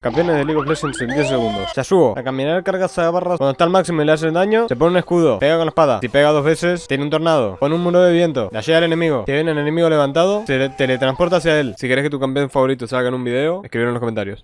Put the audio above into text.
Campeones de League of Legends en 10 segundos. Yasuo, a caminar cargas a barras cuando está al máximo y le hacen daño, se pone un escudo, pega con la espada. Si pega dos veces, tiene un tornado. Pone un muro de viento, la llega al enemigo. Si viene el enemigo levantado, se teletransporta hacia él. Si querés que tu campeón favorito salga en un video, escribir en los comentarios.